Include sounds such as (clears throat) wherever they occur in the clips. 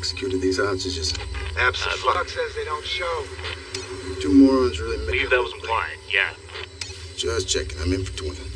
executed these hostages. Absolutely. Uh, Buck says they don't show. Two morons really make Believe that was implied, yeah. Just checking. I'm in for 20.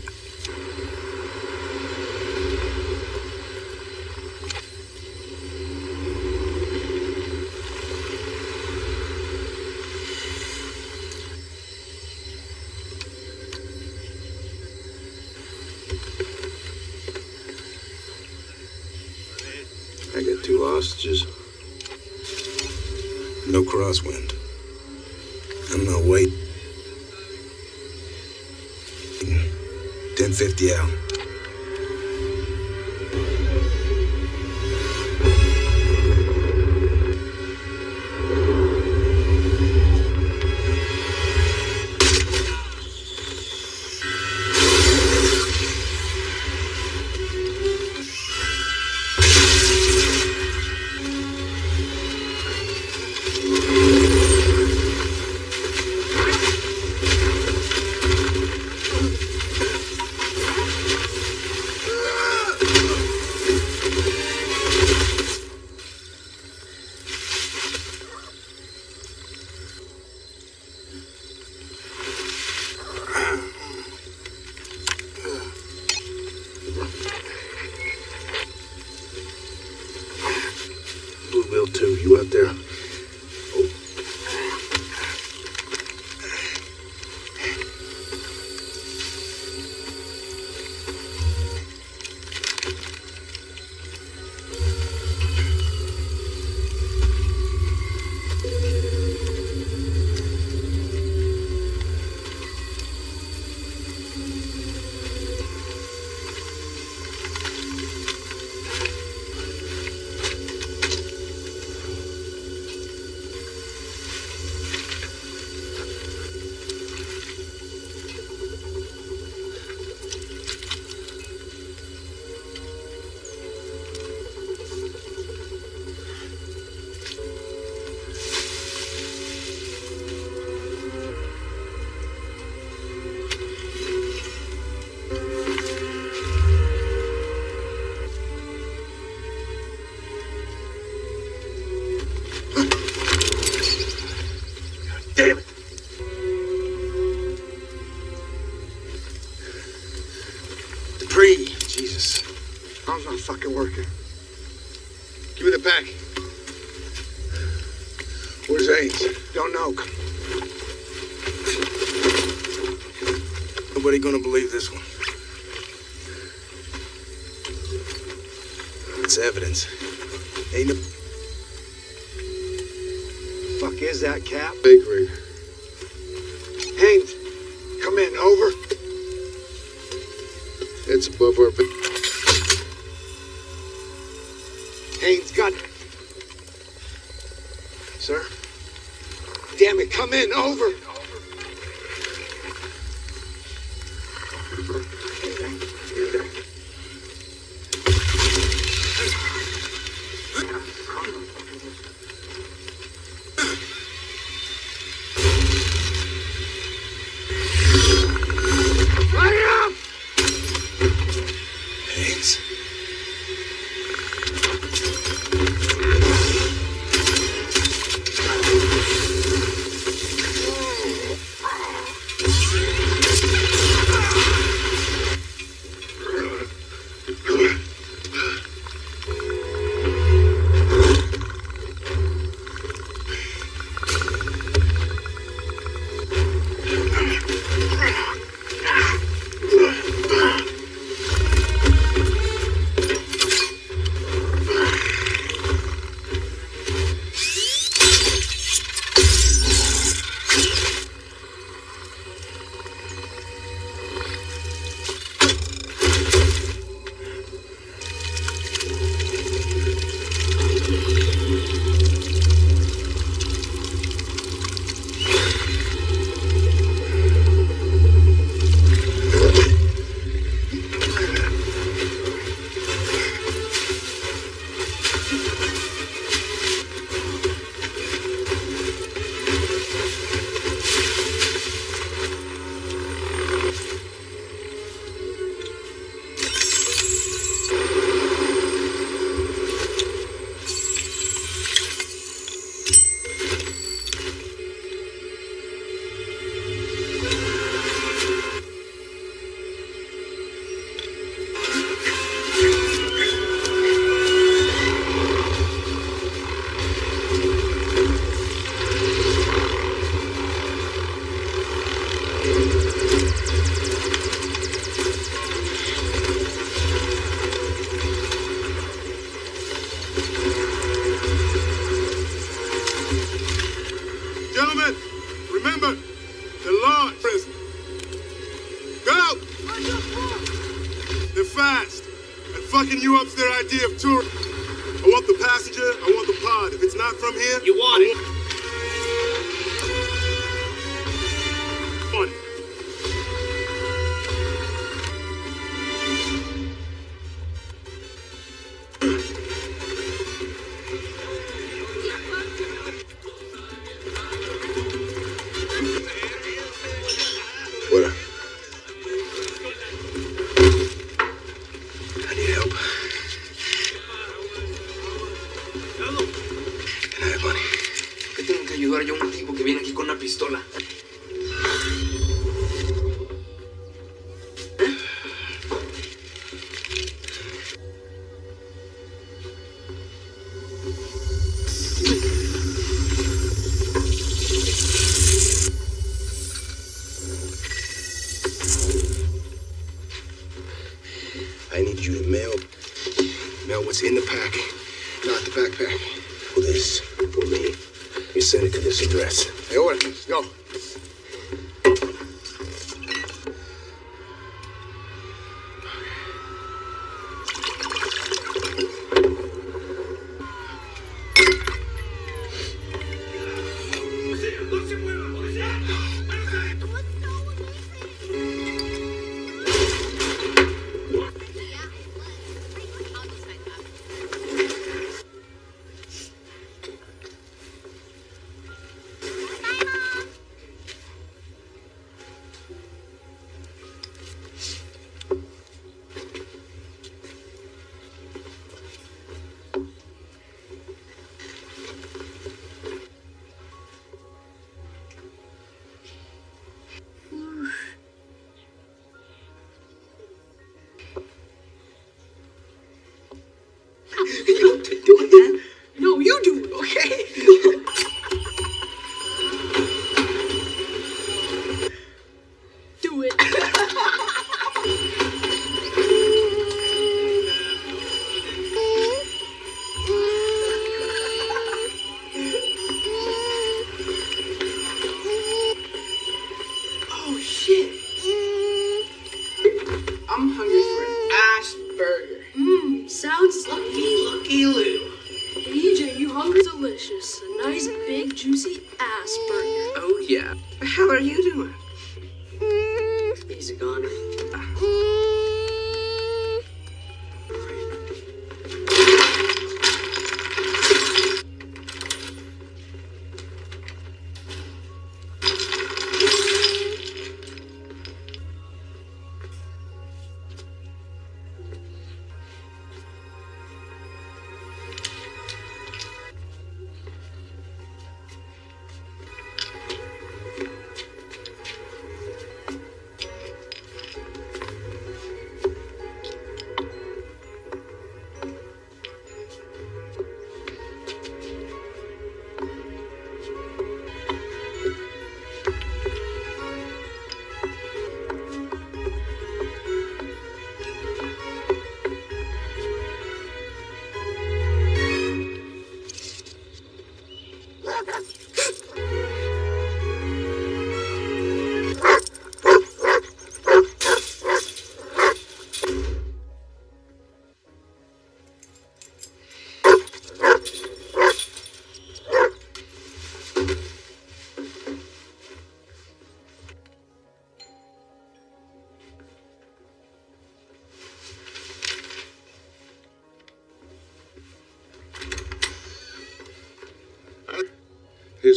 Fucking working? Give me the pack. Where's Ains? Don't know. Nobody gonna believe this one. It's evidence. Ain't no Fuck is that, Cap? big rig. 我 (laughs) 们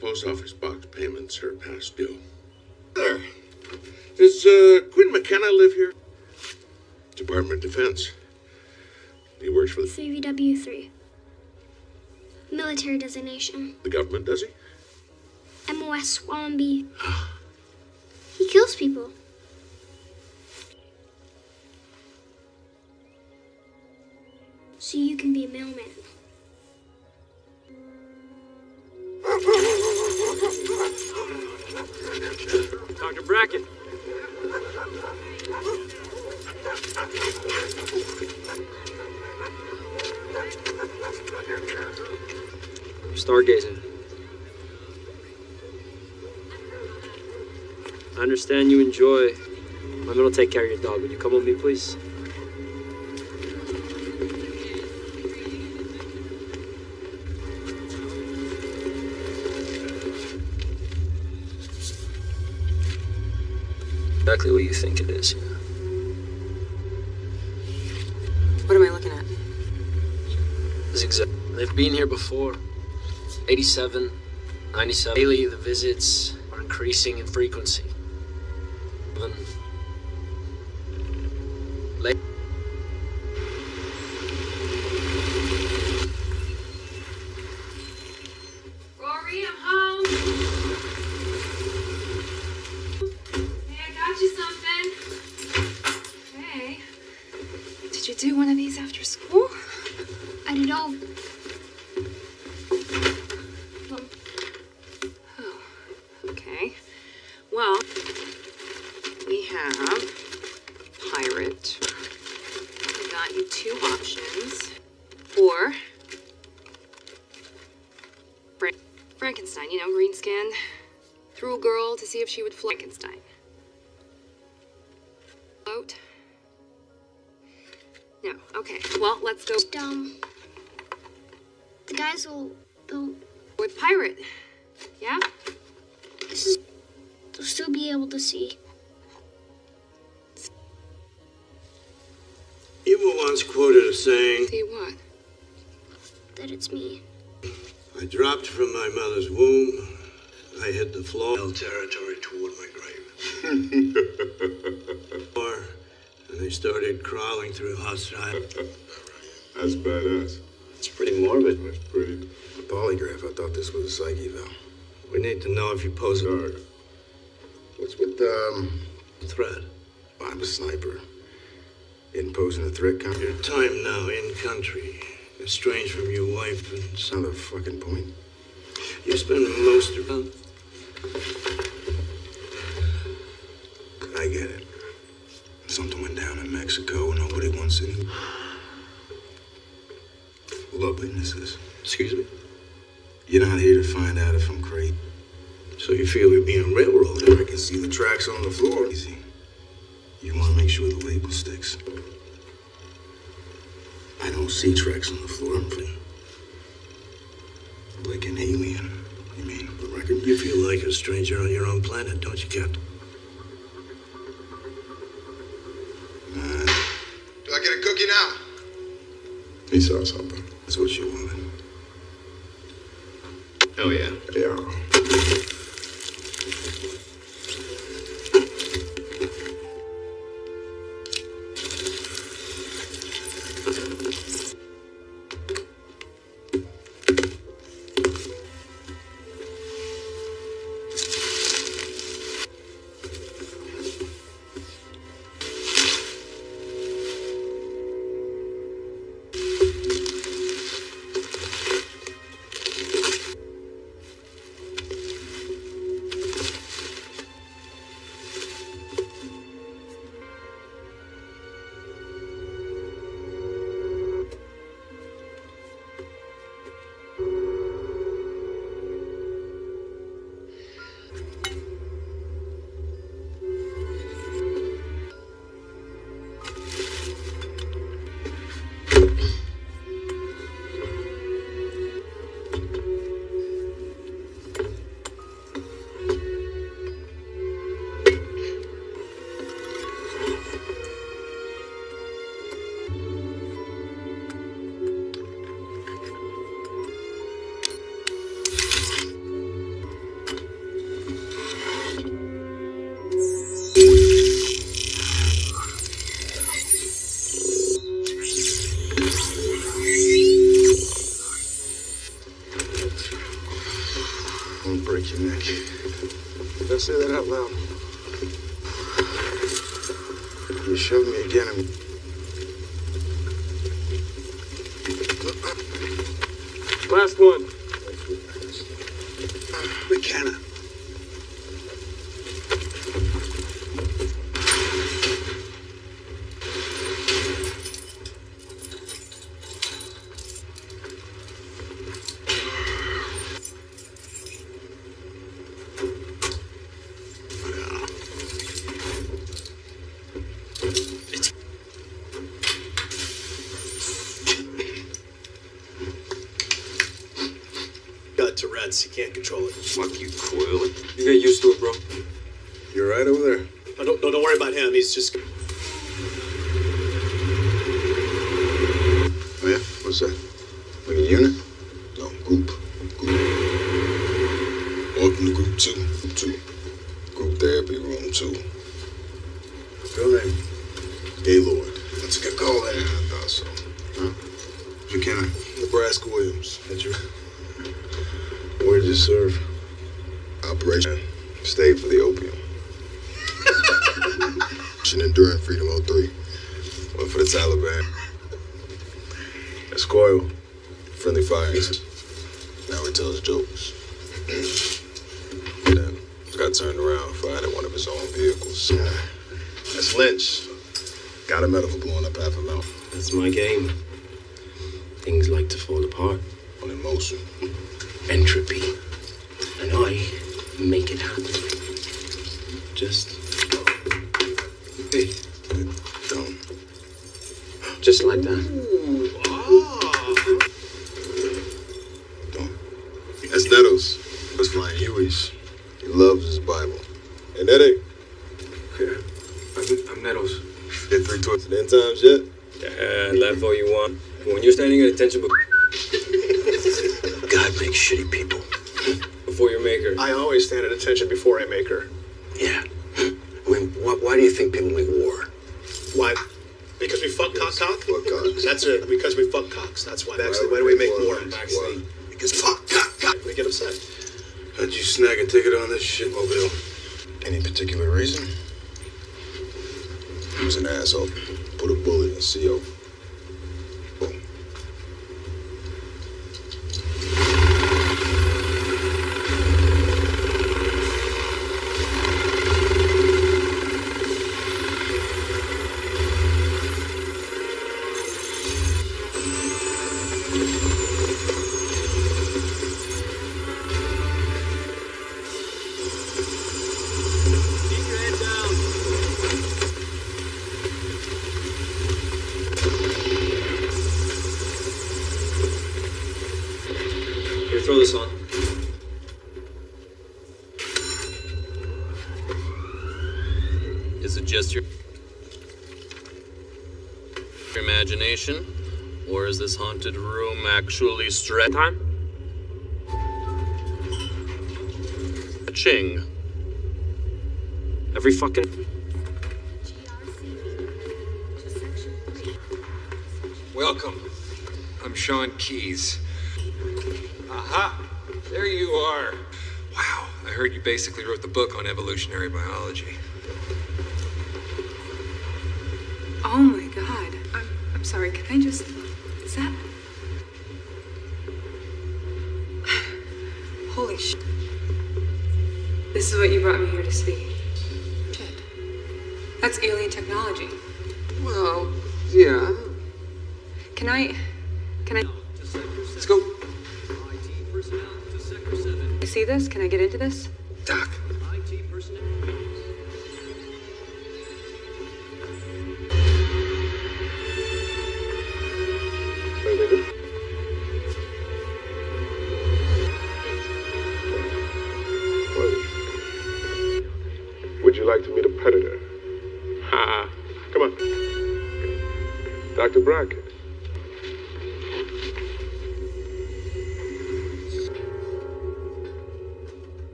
post office box payments are past due. There. (clears throat) Does uh, Quinn McKenna live here? Department of Defense. He works for the CVW 3. Military designation. The government, does he? MOS Wombie. (sighs) (sighs) I'm gonna take care of your dog. Would you come with me, please? Exactly what you think it is. What am I looking at? It's exact. They've been here before. 87, 97. Daily, the visits are increasing in frequency. See crawling through hostile. (laughs) That's badass. It's pretty morbid. That's pretty. A polygraph. I thought this was a psych eval. We need to know if you pose a Sorry. What's with, um, threat. I'm a sniper. In posing a threat count. Your time now in country, estranged from your wife and not a fucking point. You spend most of Wants any. Witnesses. Excuse me? You're not here to find out if I'm crazy. So you feel we're being railroaded? I can see the tracks on the floor. Easy. You want to make sure the label sticks. I don't see tracks on the floor. I'm like an alien. You mean the record? You feel like a stranger on your own planet, don't you, Captain? Now? he saw something. That's what you wanted. Oh, yeah. Yeah. Can't control it. Fuck you, Coyle. You get used to it, bro. You all right over there? No, don't, no, don't worry about him. He's just. Oh, yeah? What's that? Like a unit? No, group. Group. Welcome to group two. Group two. Group therapy room two. Real name? Gaylord. That's a good call there. I thought so. Huh? McKenna. Nebraska Williams. That's your. Where did you serve? Operation. Stayed for the opium. Mission Enduring Freedom 03. Went for the Taliban. That's Coyle. Friendly fire. Now he tells jokes. then got turned around, fired at one of his own vehicles. That's Lynch. Got a medal for blowing up half a mouth. That's my game. Things like to fall apart. On emotion. Entropy. And I make it happen. Just. Hey. Don't. Just like that. That's Nettles. That's flying Hueys. He loves his Bible. And that ain't. Yeah. I'm, I'm Nettles. Did three tours at end times yet? Yeah, laugh all you want. When you're standing at attention actually stretch time? Ching. Every fucking. welcome. I'm Sean Keyes. Aha! There you are. Wow, I heard you basically wrote the book on evolutionary biology.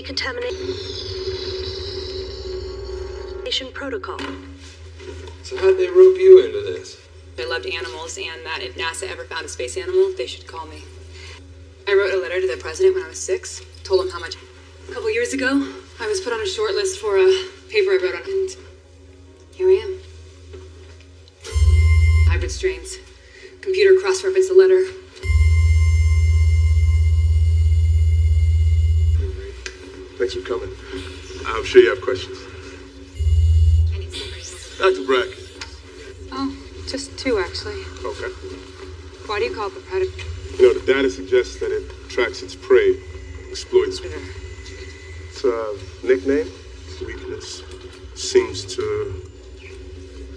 Decontamination protocol. So how'd they rope you into this? I loved animals, and that if NASA ever found a space animal, they should call me. I wrote a letter to the president when I was six, told him how much. A couple years ago, I was put on a short list for a paper I wrote on, and here I am. Hybrid strains. Computer cross referenced the letter. Thanks for coming. I'm sure you have questions. Dr. Bracket. Oh, just two, actually. Okay. Why do you call it the predator? You know, the data suggests that it tracks its prey, exploits it. its uh, nickname, weakness, seems to,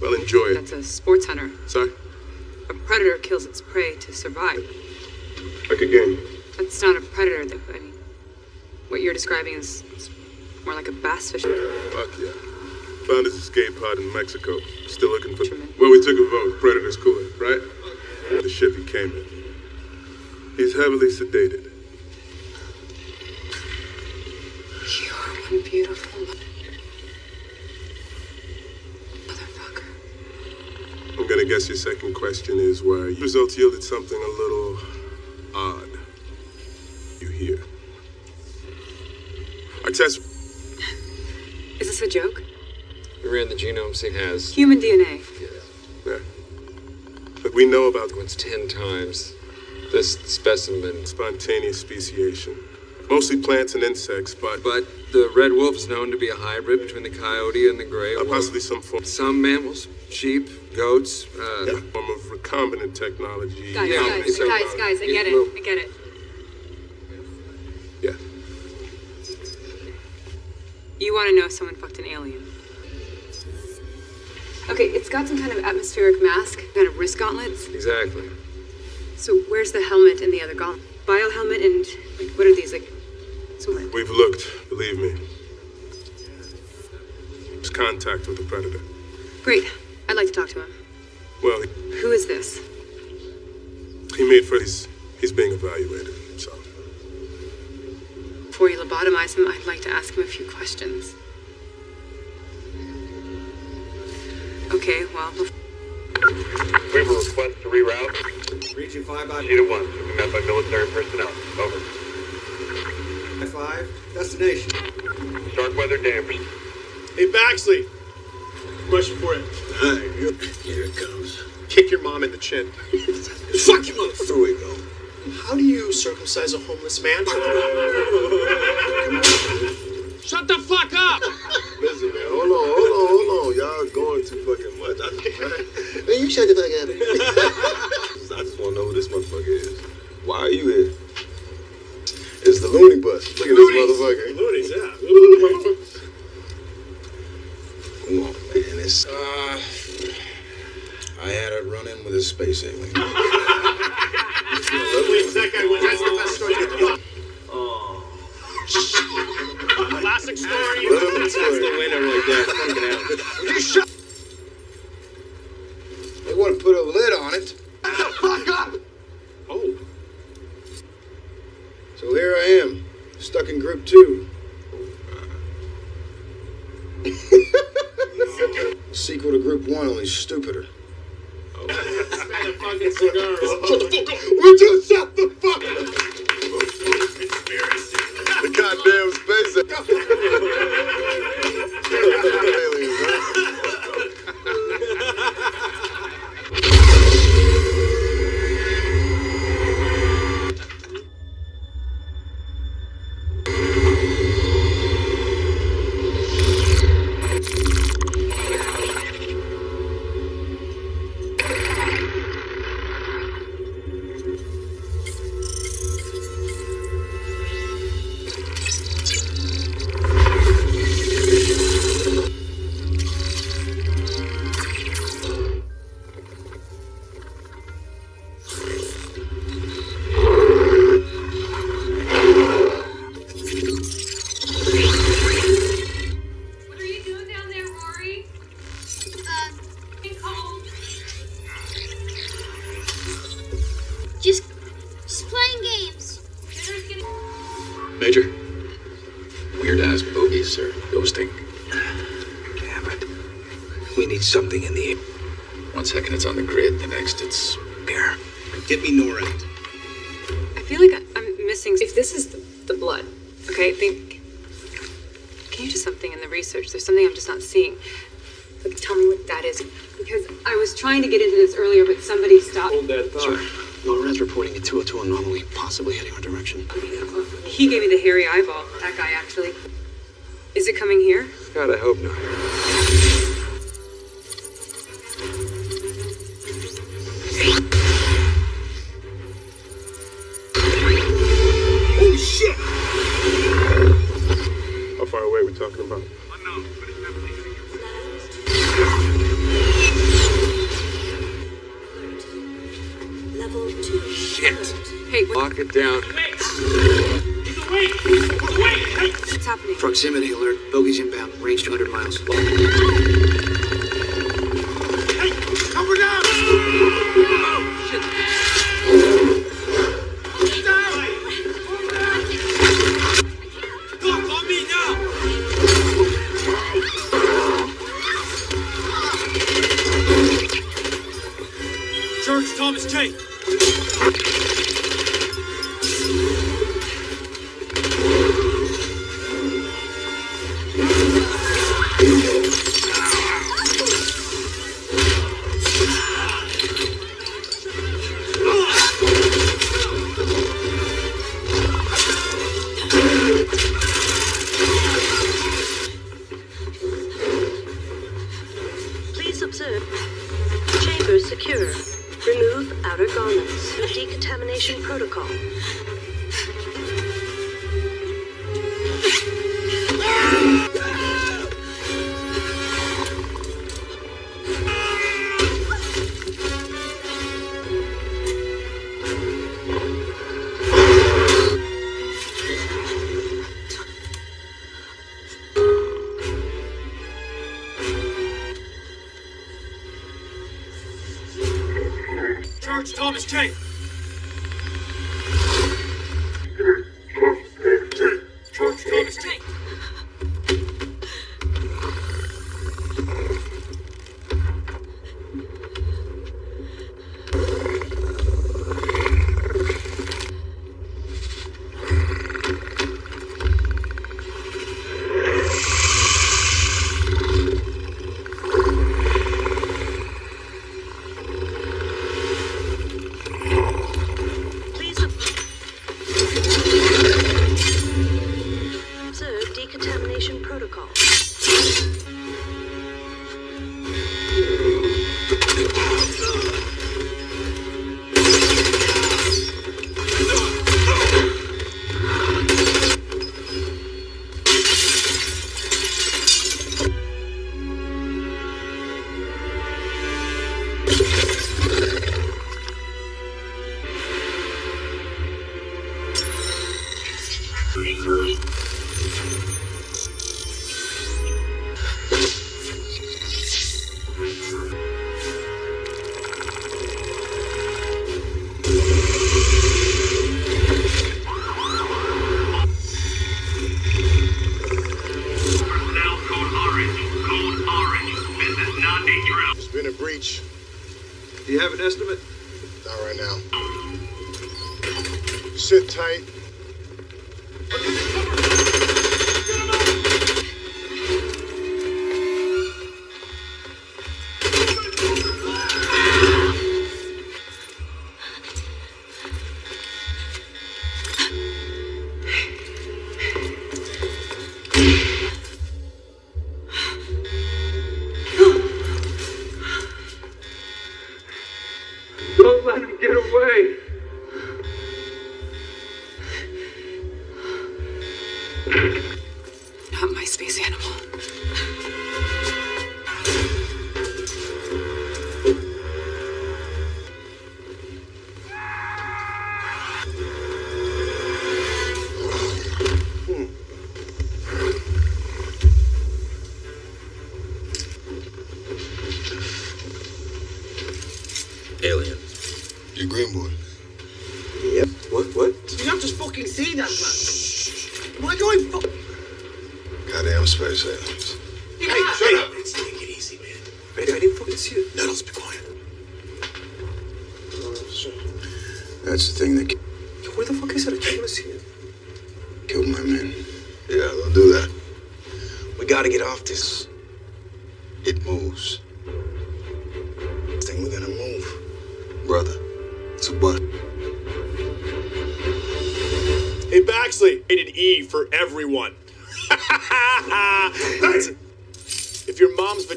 well, enjoy it. That's a sports hunter. Sorry? A predator kills its prey to survive. Like a game. That's not a predator, though. I mean, what you're describing is, is more like a bass fish. Fuck yeah. Found his escape pod in Mexico. Still looking for. Well, we took a vote. Predator's cooler, right? The ship he came in. He's heavily sedated. You're one beautiful mother. I'm gonna guess your second question is why results yielded something a little odd. You hear? Our test. Is this a joke? We ran the genome sequence. Has. Human DNA. Yeah. yeah. But we know about It's ten times this specimen. spontaneous speciation. Mostly plants and insects, but But the red wolf is known to be a hybrid between the coyote and the gray uh, wolf. possibly some form, Some mammals, sheep, goats. Uh, yeah, form of recombinant technology. Guys, Yeah, guys, so, guys, uh, guys, I get it. will- I get it. You want to know if someone fucked an alien. Okay, it's got some kind of atmospheric mask, kind of wrist gauntlets. Exactly. So where's the helmet and the other gauntlet? Bio helmet and like what are these like? Some We've looked, believe me. There's contact with the predator. great. I'd like to talk to him. Well, Who is this? he made for he's he's being evaluated. So Before you lobotomize him, I'd like to ask him a few questions. Okay, well, bef- We have a request to reroute. Region 5 out Cheetah 1, to be met by military personnel. Over. 5. Destination. Dark weather Danvers. Hey, Baxley. Question for you. Here it comes. Kick your mom in the chin. (laughs) Fuck you, mother. Through we go. How do you circumcise a homeless man? (laughs) Shut the fuck up! Listen, man. Hold on, hold on, hold on. Y'all going too fucking much. I just, (laughs) man, you shut the fuck up. (laughs) I just want to know who this motherfucker is. Why are you here? It's the Looney Bus. Look at this motherfucker. Loonies, yeah. Come on, man. It's, uh, I had a run in with a space alien. That guy wins. That's the best story can Classic story. That's the winner right there. You shut? They want to put a lid on it. Shut the Fuck up! Oh. So here I am, stuck in group two. Sequel to group one, only stupider. Thomas J. get away.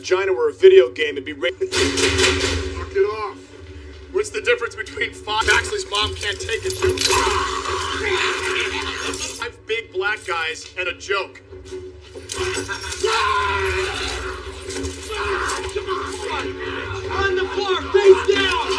vagina were a video game, it'd be ra- it off. What's the difference between five? Baxley's mom can't take it. Five big black guys and a joke. On the floor, face down!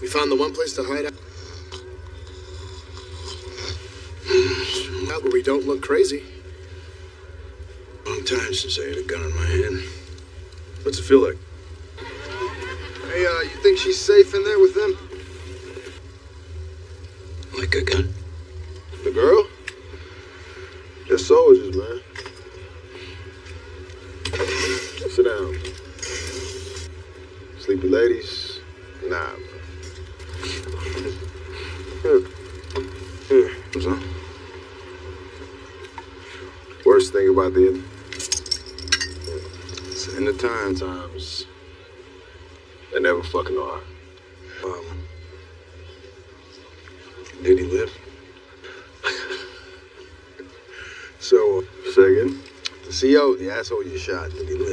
We found the one place to hide out. Now where we don't look crazy. Long time since I had a gun in my hand. What's it feel like? Hey, uh, you think she's safe in there with them? Like a gun? that's all you shot.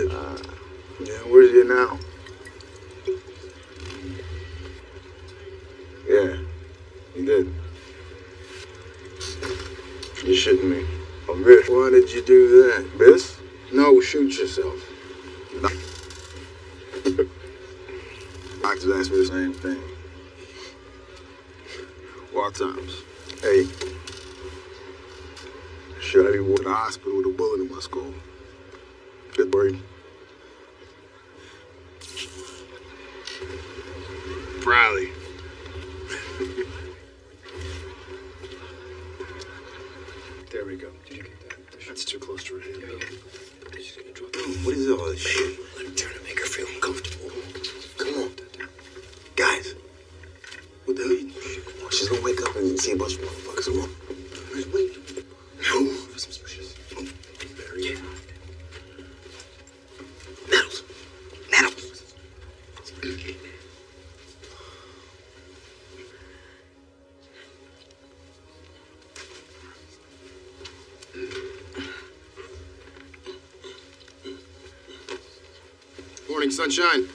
Sunshine.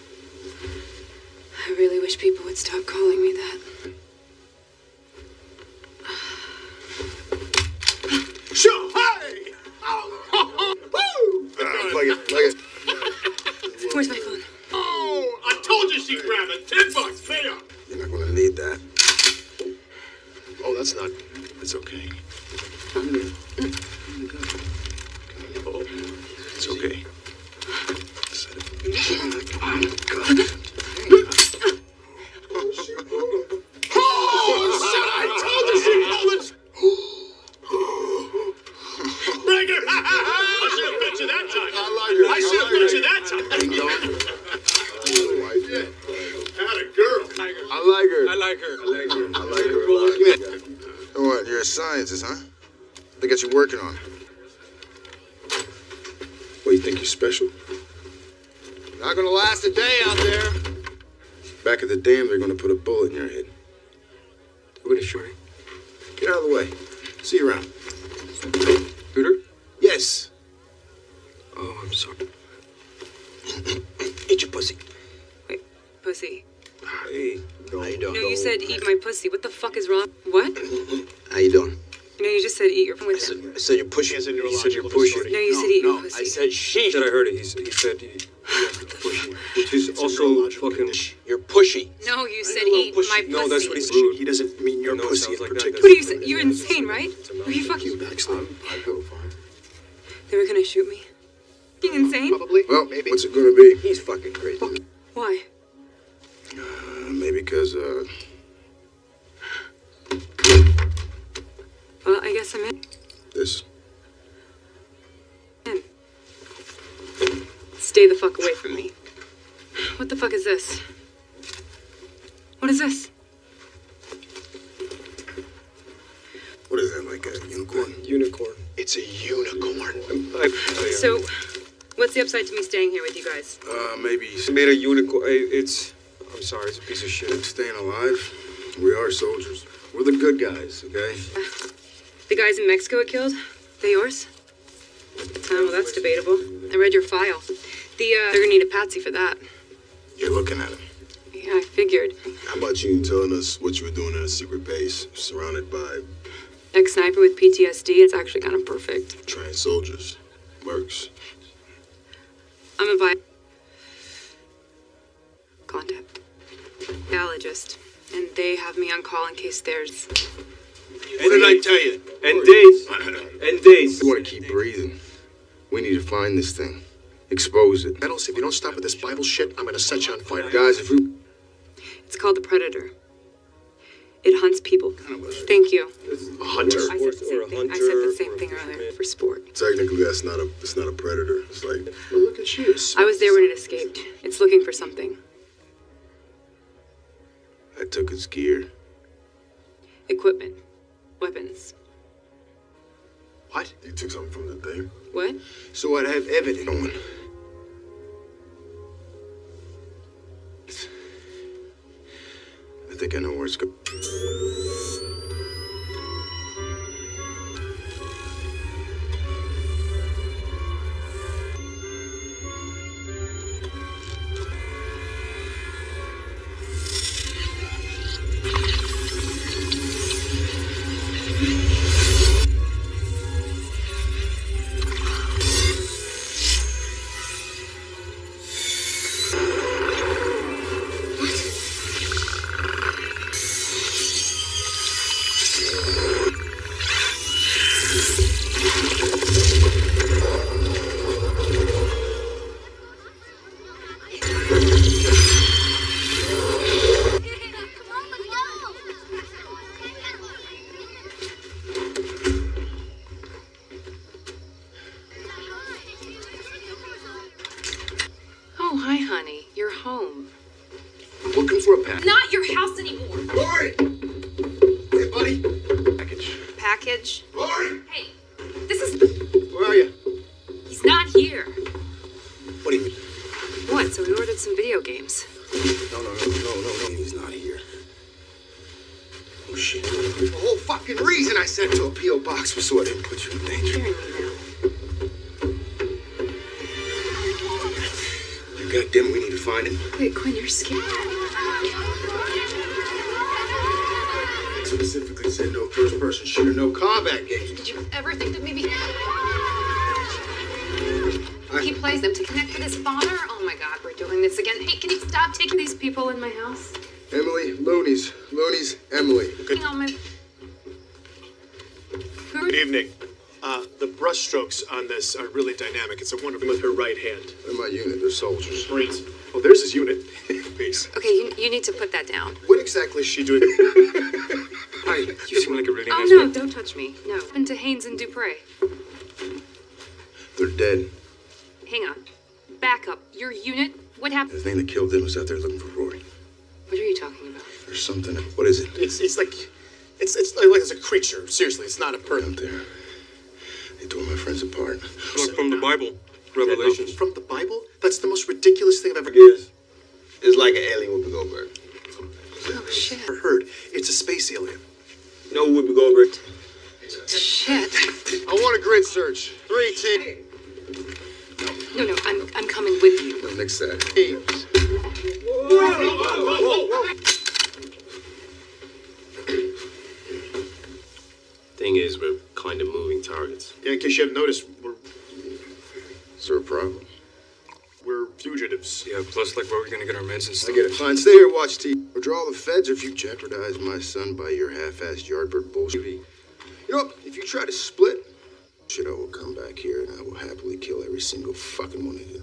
I really wish people would stop calling me that. I like her. I like her. I like her. I like her a lot. What? You're a scientist, huh? They got you working on. What, you think you're special? Not gonna last a day out there. Back at the dam, they're gonna put a bullet in your head. What is Shorty? Get out of the way. See you around. Hooter? Yes. Oh, I'm sorry. (coughs) Eat your pussy. Wait, Pussy. Hey. How you doing? No, you said eat my pussy. What the fuck is wrong? What? How you doing? No, you just said eat your pussy. I said you're pushing. He has a You neurological said you're pushing. No, you said eat no, your pussy. I said she. Said I heard it. He said he, he has to push. Which is also fucking. You're pushy. No, you said eat my pussy. No, that's what he said. He doesn't mean your No, pussy sounds in like that, particular. What are you saying? You're insane, right? Are you fucking? Backslide. I feel fine. They were gonna shoot me. You insane? Probably. Well, maybe. what's it gonna be? He's fucking crazy. Why? Uh, maybe because, uh, Well, I guess I'm in. this. In. Stay the fuck away from me. What the fuck is this? What is this? What is that, like a unicorn? Unicorn. It's a unicorn. I, I, So, what's the upside to me staying here with you guys? Uh, maybe He made a unicorn. It's. I'm sorry. It's a piece of shit. It's staying alive. We are soldiers. We're the good guys, okay? The guys in Mexico it killed? They yours? Oh, well, that's debatable. I read your file. The, uh, they're gonna need a patsy for that. You're looking at him. Yeah, I figured. How about you telling us what you were doing in a secret base, surrounded by Ex sniper with PTSD, it's actually kind of perfect. trained soldiers? Works. I'm a bi. Contact. Biologist. And they have me on call in case there's. What did I tell you? And days. And days. We want to keep breathing. We need to find this thing, expose it. Nettles, if you don't stop with this Bible shit, I'm gonna set you on fire. Guys, if we It's called the Predator. It hunts people. Thank you. A hunter. I said the same thing. I said the same thing earlier for sport. technically that's not a it's not a predator. It's like Well, look at you. I was there when it escaped. It's looking for something. I took his gear. Equipment. Weapons. What? You took something from the thing. What? So I'd have evidence. One. I think I know where it's going. People in my house? Emily, Loonies. Loonies, Emily. Hang on, my. Good evening. Uh, the brushstrokes on this are really dynamic. It's a wonderful with her right hand. They're my unit. They're soldiers. Marines. Oh, there's his unit. (laughs) Peace. Okay, you, you need to put that down. What exactly is she doing? (laughs) Hi, you seem like a really Oh nice no, man. don't touch me. No. Happened to Haynes and Dupre. They're dead. Hang on. Back up. Your unit? What happened? The thing that killed them was out there looking for something. What is it? It's it's like it's it's like, like it's a creature. Seriously, it's not a person. Out there. They tore my friends apart. Look from the Bible, Revelations. From the Bible? That's the most ridiculous thing I've ever Is it's like an alien Whoopi Goldberg. Oh shit. ever heard. It's a space alien. No Whoopi Goldberg. Shit. I want a grid search. Three, two. No, no, I'm I'm coming with you. No, next that. Thing is, we're kind of moving targets. Yeah, in case you haven't noticed, we're Is there a problem? we're fugitives. Yeah, plus, like, where are we gonna get our meds and I get it. Fine, stay here, watch TV. Or draw the feds, or if you jeopardize my son by your half-assed yardbird bullshit. You know, what? if you try to split, shit, I will come back here and I will happily kill every single fucking one of you.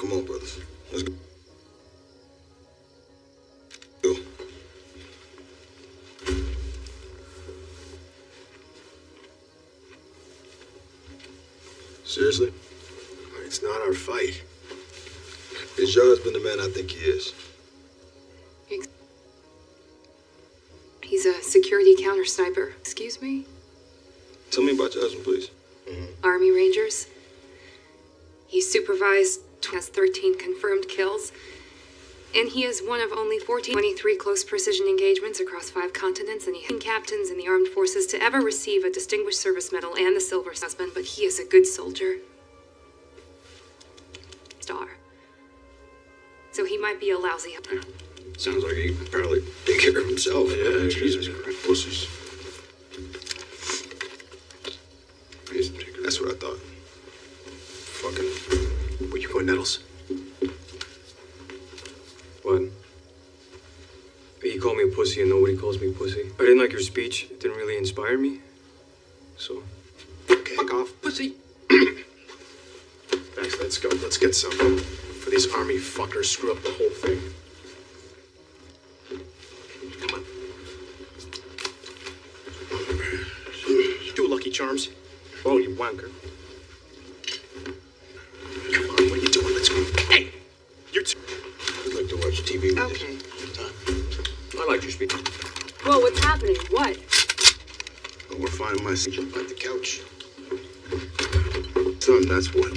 Come on, brothers. Let's go. Seriously? It's not our fight. Is your husband the man I think he is? He's a security counter sniper. Excuse me? Tell me about your husband, please. Mm-hmm. Army Rangers. He supervised has 13 confirmed kills, and he is one of only 14, 23 close precision engagements across five continents, and he has captains in the armed forces to ever receive a Distinguished Service Medal and the Silver Husband, but he is a good soldier. Star. So he might be a lousy. Sounds like he can probably take care of himself. Yeah, Jesus Christ. Pussies. That's what I thought. Fucking. Where you going, Nettles? What? You call me a pussy and nobody calls me pussy. I didn't like your speech. It didn't really inspire me. So. Okay. Fuck off, pussy. (clears throat) Max, let's go. Let's get some. For these army fuckers screw up the whole thing. Come on. Do Lucky Charms. Oh, you wanker. Come on, what are you doing? Let's go. Hey! You're too. I'd like to watch TV with Okay. I like your speech. Whoa, what's happening? What? you. We're finding my son at the couch. Son, that's what.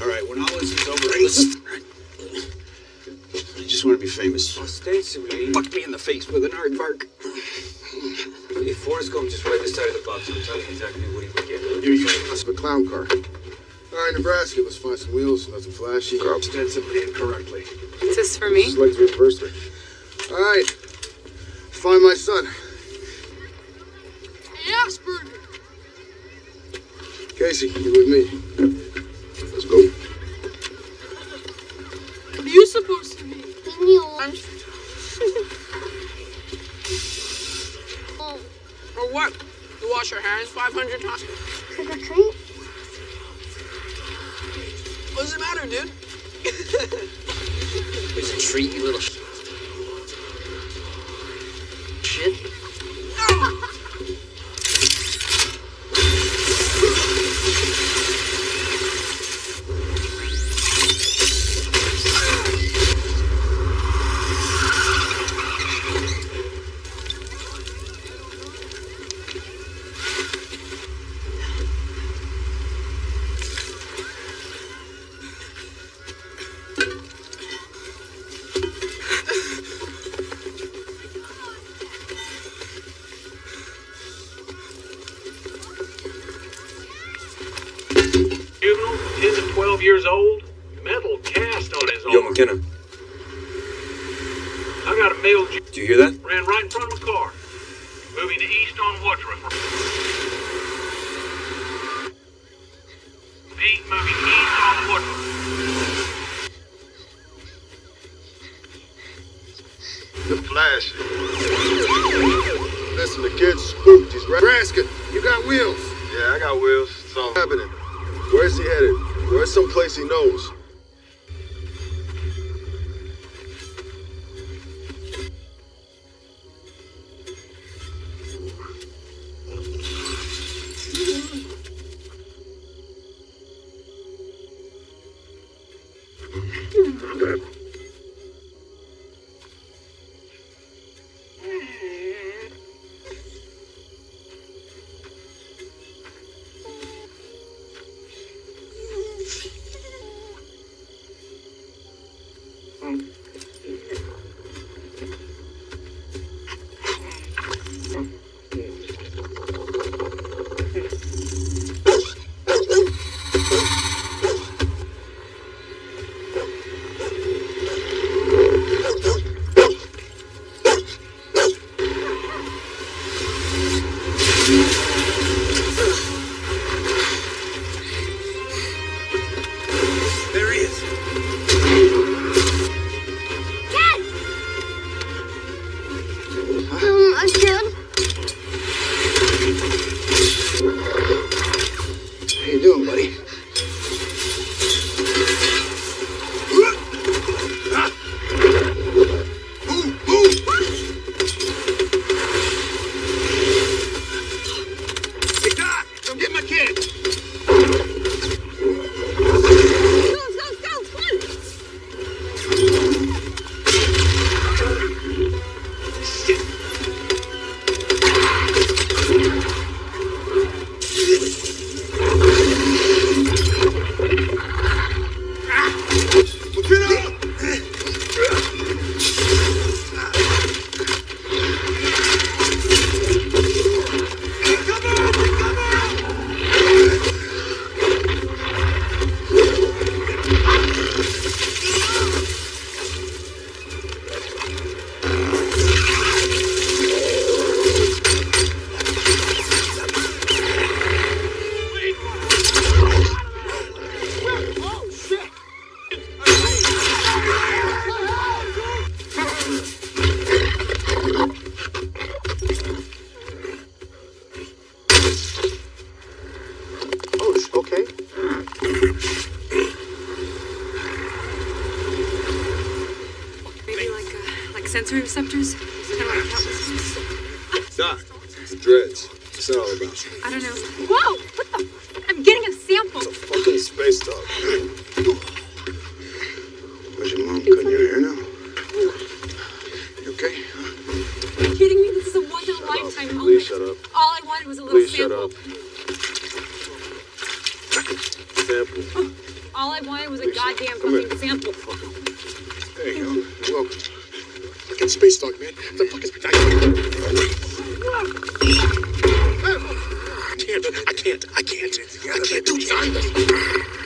All right, when all this is over, listen. I just want to be famous. Ostensibly. Fuck me in the face with an aardvark. If Forrest Gump just read this side of the box, it'll tell you exactly what he would get. You, you must have a clown car. All right, Nebraska, let's find some wheels, nothing flashy. Ostensibly incorrectly. Is this for me? Just like the anniversary. All right, find my son. Asperger. Casey, you with me? Let's go. What are you supposed to be? Leave me alone. Oh. Or what? You wash your hands 500 times? Got a mail do you hear that? ran right in front of my car. Moving to east on Woodruff. Pete, moving east on Woodruff. The flash. Listen, the kid's spooked. He's right. Raskin, you got wheels? Yeah, I got wheels. So happening. Where's he headed? Where's some place he knows? Sensory receptors, kind of like Doc, the dreads. What's that all about? I don't know. Whoa! What the? I'm getting a sample. It's a fucking space dog. Was your mom cutting your hair now? You okay? Are you kidding me? This is a once in a lifetime moment. Please shut up. All I wanted was a little Please shut sample. up. Sample. All I wanted was a goddamn fucking sample. There you go. You're welcome. Space dog, man. The fuck is I can't. I can't. I can't. I can't do that.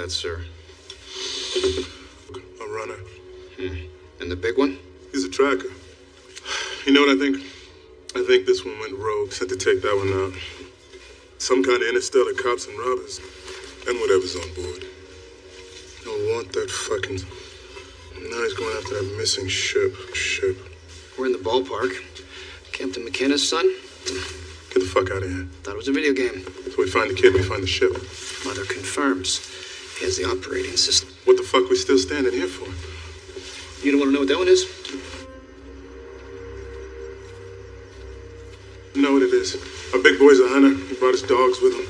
That, sir. A runner. Hmm. And the big one? He's a tracker. You know what I think? I think this one went rogue. Had to take that one out. Some kind of interstellar cops and robbers. And whatever's on board. Don't want that fucking. Now he's going after that missing ship. Ship. We're in the ballpark. Captain McKenna's son? Get the fuck out of here. Thought it was a video game. So we find the kid, we find the ship. Mother confirms. He the operating system. What the fuck we still standing here for? You don't want to know what that one is? You know what it is. Our big boy's a hunter. He brought his dogs with him.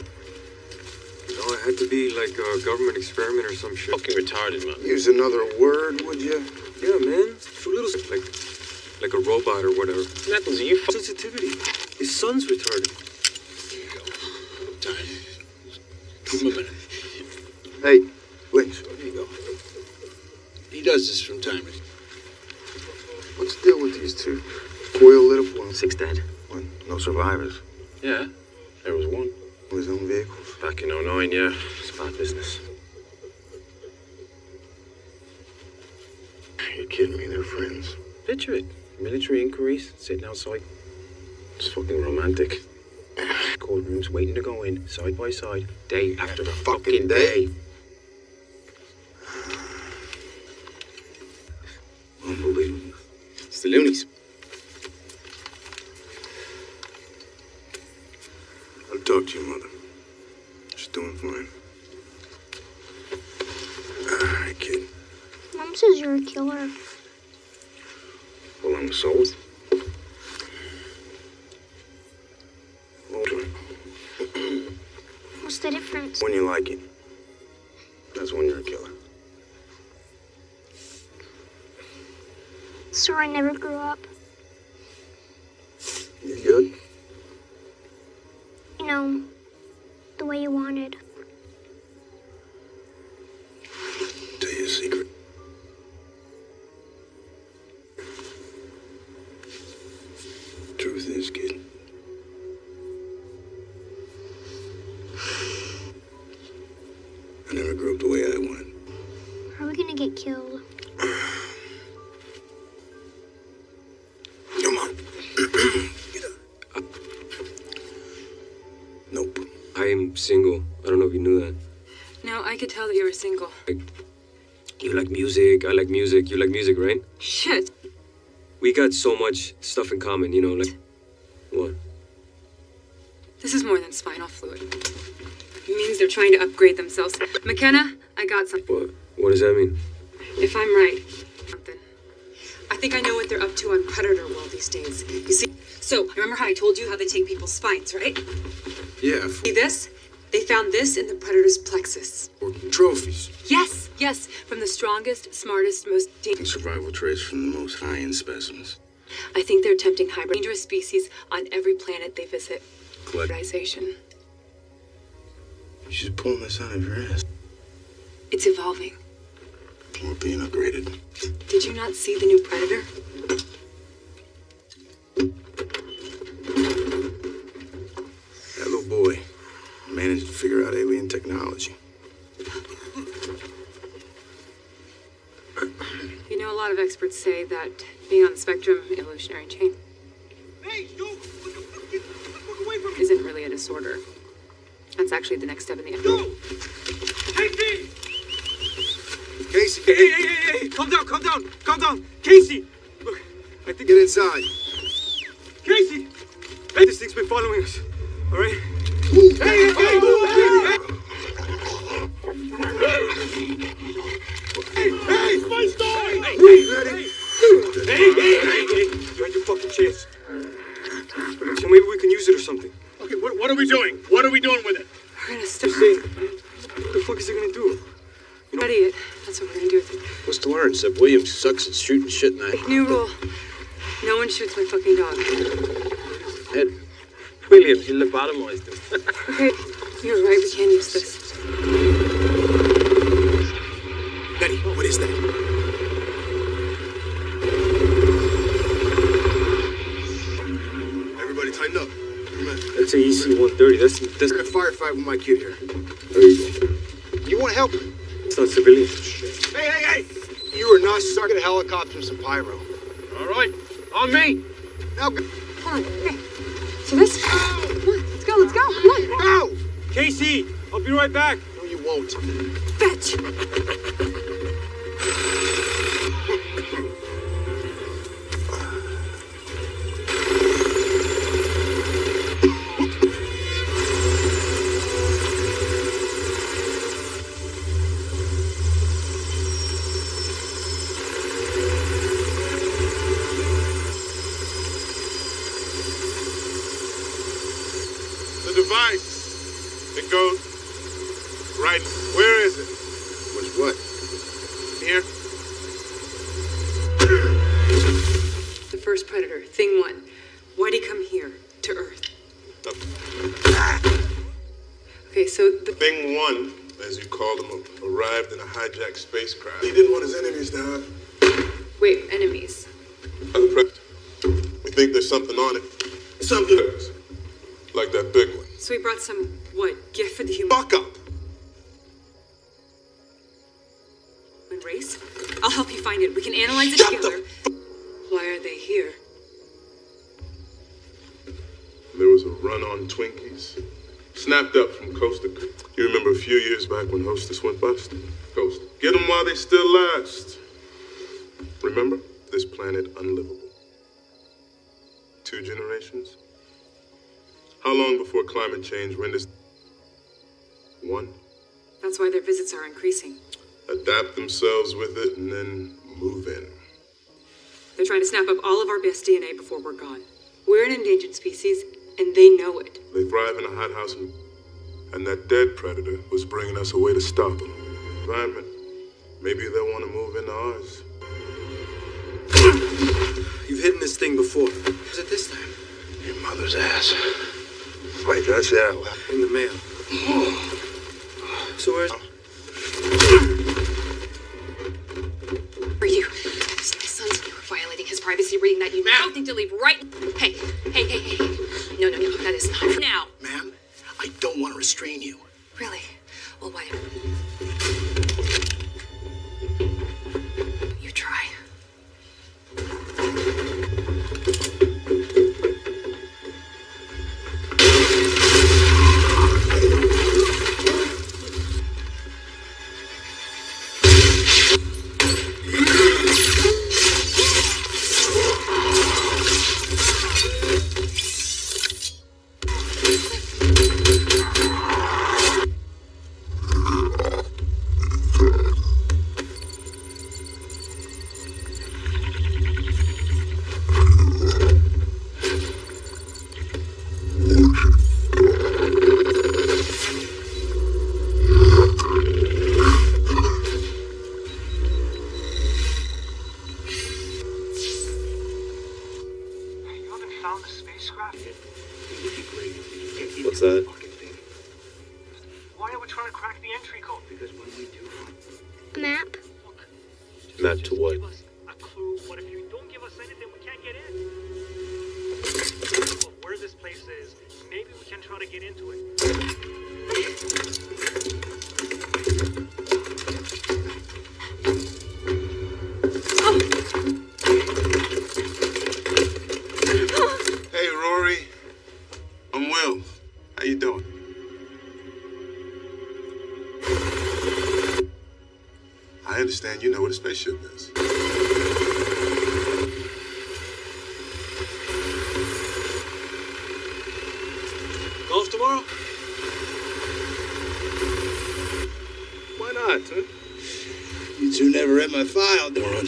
Oh, it had to be like a government experiment or some shit. Fucking retarded, man. Use another word, would you? Yeah, man. Two little like like a robot or whatever. Knuckles, are you sensitivity? His son's retarded. Give him a minute. Hey, Lynch. There you go. He does this from time to time. What's the deal with these two? Coyle lit up one. Six dead. One. No survivors. Yeah, there was one. With his own vehicles. Back in 09, yeah. It's bad business. You're kidding me, they're friends. Picture it. Military inquiries, sitting outside. It's fucking romantic. (sighs) Cold rooms waiting to go in, side by side, day after fucking day. Unbelievable. It's the loonies. I'll talk to your mother. She's doing fine. Ah, All right, kid. Mom says you're a killer. Well, I'm a soul. What's the difference? When you like it. That's when you're a killer. So I never grew up. You good? You know, the way you wanted. Tell you a secret. Could tell that you were single. You like music. I like music. You like music, right? Shit. We got so much stuff in common, you know, like what? This is more than spinal fluid. It means they're trying to upgrade themselves. McKenna, I got something. What? What does that mean? If I'm right, something. I think I know what they're up to on Predator World these days. You see, so remember how I told you how they take people's spines, right? Yeah, See this? They found this in the Predator's plexus. Or trophies. Yes, yes, from the strongest, smartest, most dangerous. Survival traits from the most high-end specimens. I think they're attempting hybrid dangerous species on every planet they visit. Collect. Hybridization. She's pulling this out of your ass. It's evolving. We're being upgraded. Did you not see the new Predator? Managed to figure out alien technology. You know, a lot of experts say that being on the spectrum, evolutionary chain, isn't really a disorder. That's actually the next step in the evolution. Casey, hey, hey, hey, hey, calm down, calm down, calm down. Casey! Look, I think. Get inside. Casey! Hey, this thing's been following us. All right? Hey, hey, hey, hey, hey! Hey, my star! Hey, hey. Hey, hey, hey, hey! You had your fucking chance. So maybe we can use it or something. Okay, what, what are we doing? What are we doing with it? We're gonna start. What the fuck is it gonna do? Study it. That's what we're gonna do with it. What's to learn? Except Williams sucks at shooting shit in that. New rule. No one shoots my fucking dog. Ed, Williams, you lobotomized him. Okay, with my kid here. There you go. You want to help? It's not civilian. Hey, hey, hey! You are not stuck in a helicopter and some pyro. All right, on me. Now go. Come on. Okay. So this. Come on. Let's go. Let's go. Come on. Go! Casey, I'll be right back. No, you won't. Remember? This planet unlivable. Two generations? How long before climate change renders one? That's why their visits are increasing. Adapt themselves with it and then move in. They're trying to snap up all of our best DNA before we're gone. We're an endangered species, and they know it. They thrive in a hothouse, and, and that dead predator was bringing us a way to stop them. Environment. Maybe they'll want to move into ours. You've hidden this thing before. Was it this time? Your mother's ass. Wait, did I say that loud? In the mail. So where's... For you. My son's you were violating his privacy reading that you now think to leave right. Hey, hey, hey, hey. No, no, no, that is not for now. Ma'am, I don't want to restrain you. Really? Well, why?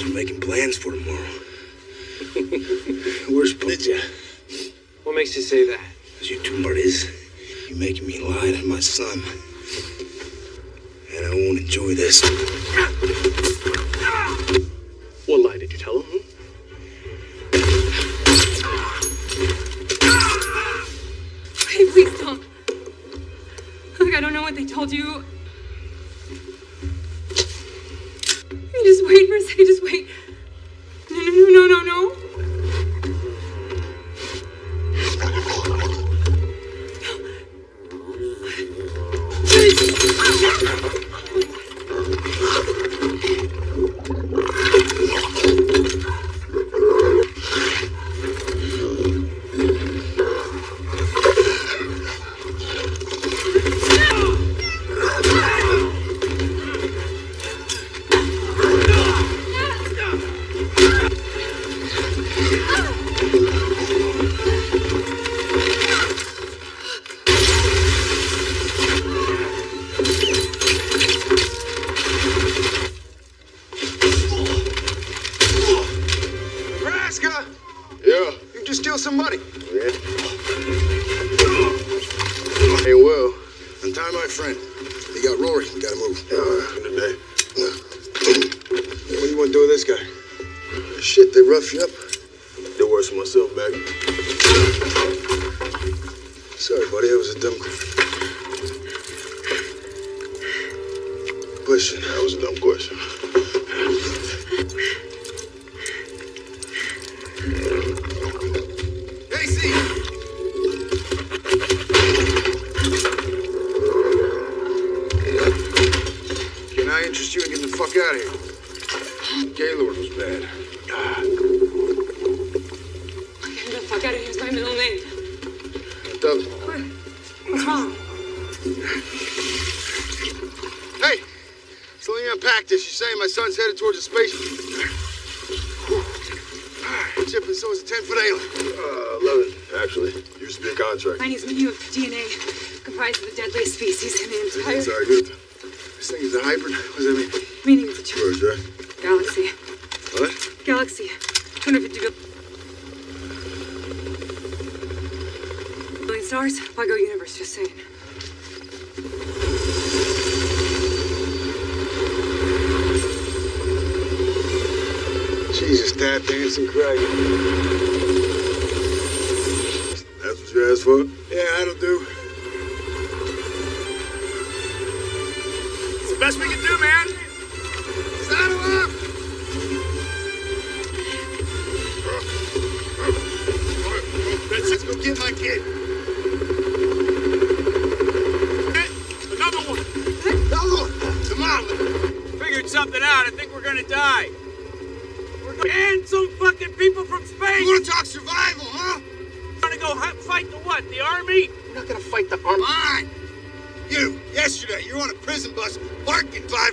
We're making plans for tomorrow. (laughs) Where's Did ya? What makes you say that? Because you two martyrs. You're making me lie to my son. And I won't enjoy this. What lie did you tell him? Hey, please don't. Look, I don't know what they told you. (laughs) Just wait.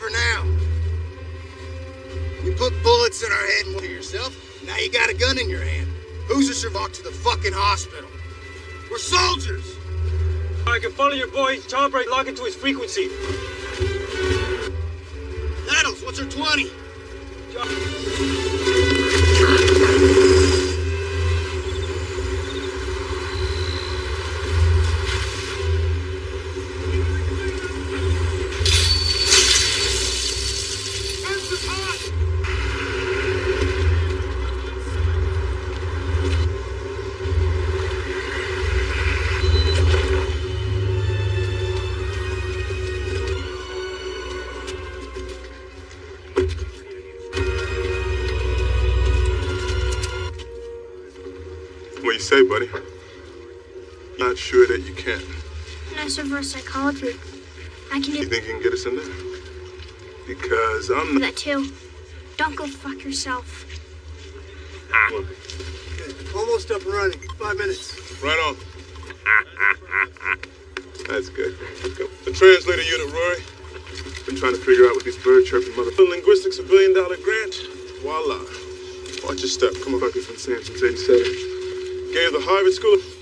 for now. You put bullets in our head and to yourself. Now you got a gun in your hand. Who's a survivor to the fucking hospital? We're soldiers! I can follow your boy Chop break. Lock into his frequency. Nettles, what's your 20? Reverse psychology. I can You do think you can get us in there? Because I'm not. that too. Don't go fuck yourself. Ah. Almost up and running. Five minutes. Right on. That's good. The translator unit, Rory. Been trying to figure out what these bird chirping mother. Linguistics, a billion dollar grant. Voila. Watch your step. Come on, Bucky's been saying since 87. Gave the Harvard School.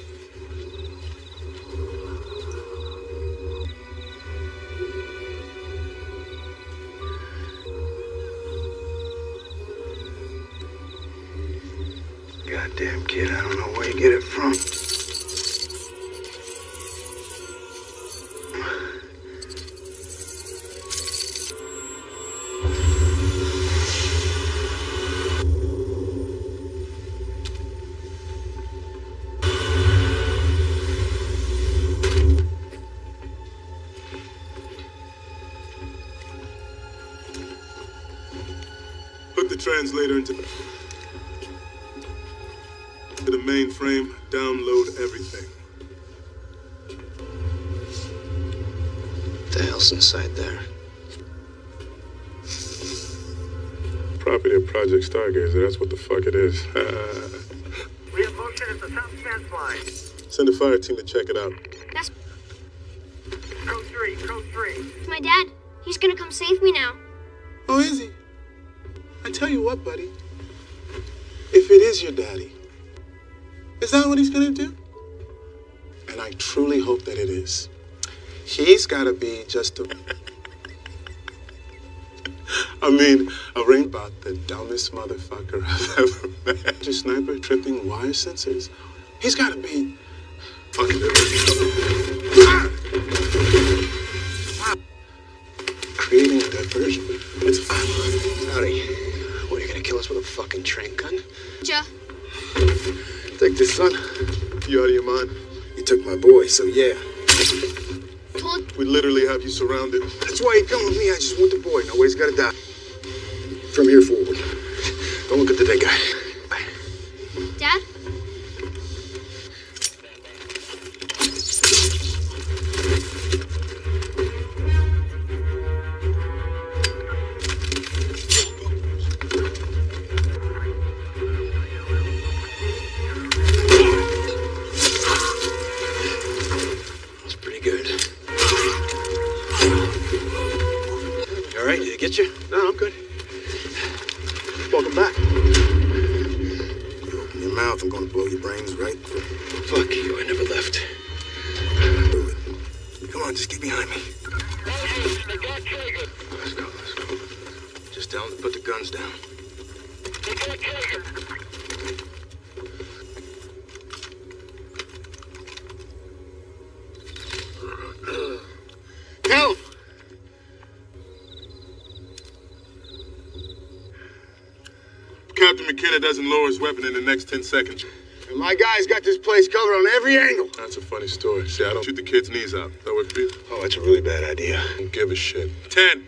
Have motion at the south fence line. Send a fire team to check it out. That's Code 3, code 3. my dad. He's gonna come save me now. Oh, is he? I tell you what, buddy. If it is your daddy, is that what he's gonna do? And I truly hope that it is. He's gotta be just a. I mean, a ring about the dumbest motherfucker (laughs) I've ever met. Just sniper tripping wire sensors. He's gotta be. Fucking. Creating a diversion. It's fine. Howdy. What, are you gonna kill us with a fucking train gun? Ja. Take this, son. You out of your mind? You took my boy, so yeah. We literally have you surrounded. That's why you come with me. I just want the boy. Nobody's gotta die. From here forward. Don't look at the dead guy. Doesn't lower his weapon in the next 10 seconds. And my guy's got this place covered on every angle. That's a funny story. See, I don't shoot the kid's knees out. That work for you? Oh, that's a really bad idea. Don't give a shit. 10,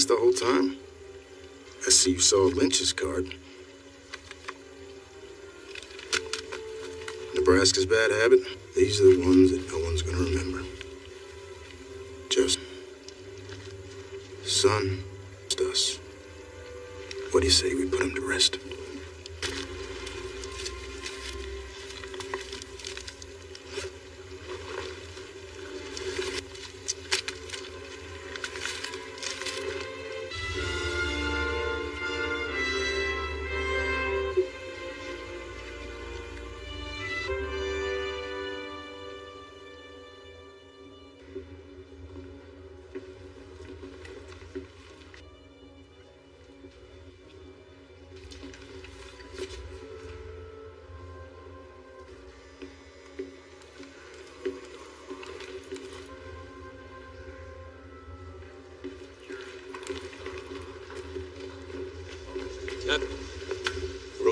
this the whole time. I see you saw Lynch's card. Nebraska's bad habit. These are the ones that no one's gonna remember. Just son,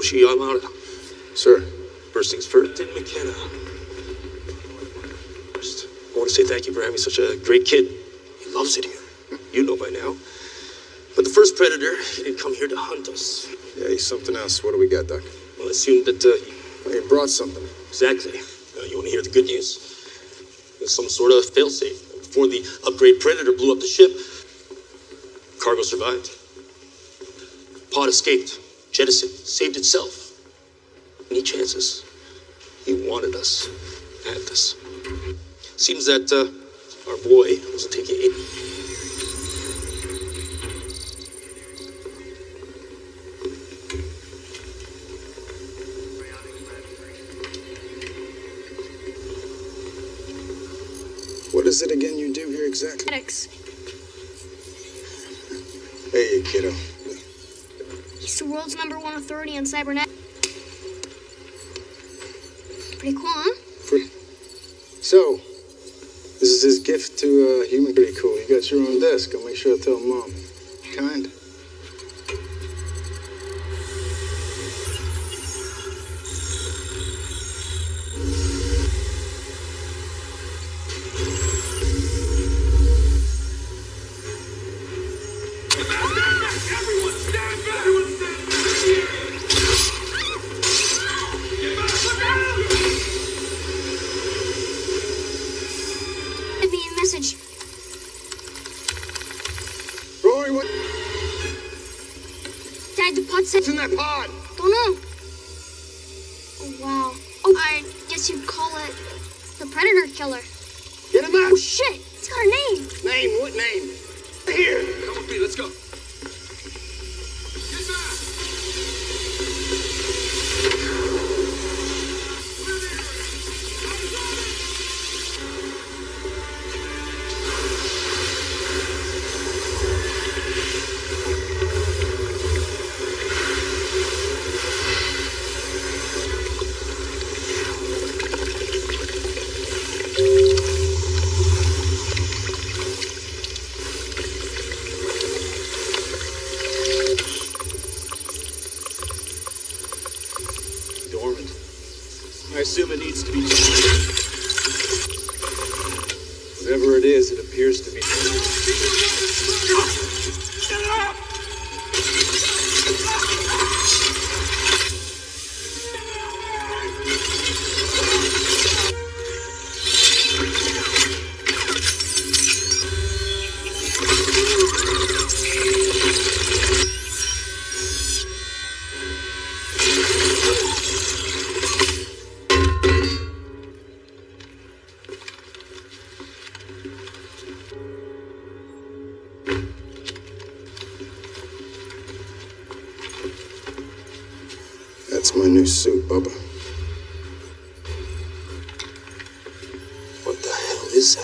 Roshi Yamada. Sir. First things first, Tim McKenna. First, I want to say thank you for having such a great kid. He loves it here. You know by now. But the first predator, he didn't come here to hunt us. Yeah, he's something else. What do we got, Doc? Well, I assume that, uh, He brought something. exactly. Uh, you want to hear the good news? There's some sort of failsafe. Before the upgrade predator blew up the ship, cargo survived. Pod escaped, jettisoned, saved itself. Any chances? He wanted us, had us. Seems that uh, our boy wasn't taking it. What is it again you do here exactly? Medics. Hey, kiddo. The world's number one authority on cybernet. Pretty cool, huh? So, this is his gift to uh, human. Pretty cool. You got your own desk. I'll make sure I tell mom. Kind.